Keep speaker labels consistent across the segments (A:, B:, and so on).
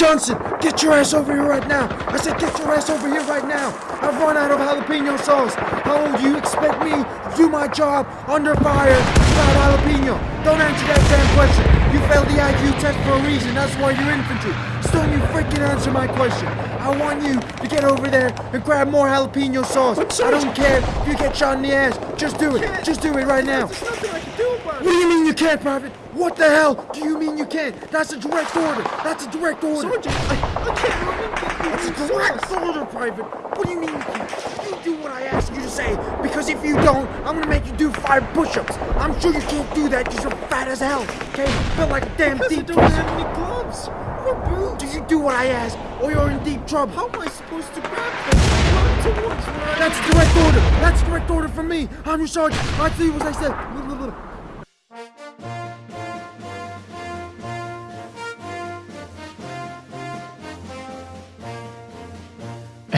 A: Johnson, get your ass over here right now. I said get your ass over here right now. I've run out of jalapeno sauce. How old do you expect me to do my job under fire without jalapeno? Don't answer that damn question. You failed the IQ test for a reason. That's why you're infantry. So don't you freaking answer my question. I want you to get over there and grab more jalapeno sauce. I don't care if you get shot in the ass. Just do it. Just do it right now.
B: There's nothing I can do about
A: What do you mean you can't, Private? What the hell do you mean you can't? That's a direct order. That's a direct order.
B: Sergeant, I, I can't run
A: That's a direct order, Private. What do you mean you can't? You do what I ask you to say. Because if you don't, I'm gonna make you do five push-ups. I'm sure you can't do that because you're fat as hell. Okay? Built like a damn
B: Because I
A: deep
B: don't have any gloves or boots.
A: Do you do what I ask, or you're in deep trouble?
B: How am I supposed to grab them? Towards I
A: That's a direct order. That's a direct order from me. I'm your sergeant. I tell you what I said.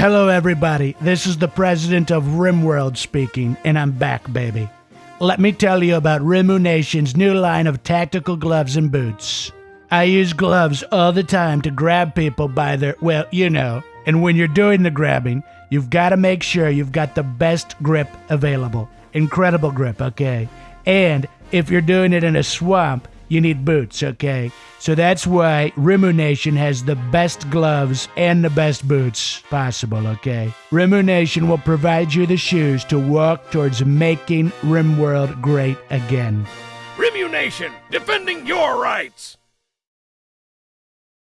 C: Hello, everybody. This is the president of RimWorld speaking, and I'm back, baby. Let me tell you about Rimmu-Nation's new line of tactical gloves and boots. I use gloves all the time to grab people by their, well, you know, and when you're doing the grabbing, you've got to make sure you've got the best grip available. Incredible grip, okay? And if you're doing it in a swamp, you need boots, okay? So that's why Rimmu-Nation has the best gloves and the best boots possible, okay? Rimmu-Nation will provide you the shoes to walk towards making RimWorld great again.
D: Rimmu-Nation, defending your rights.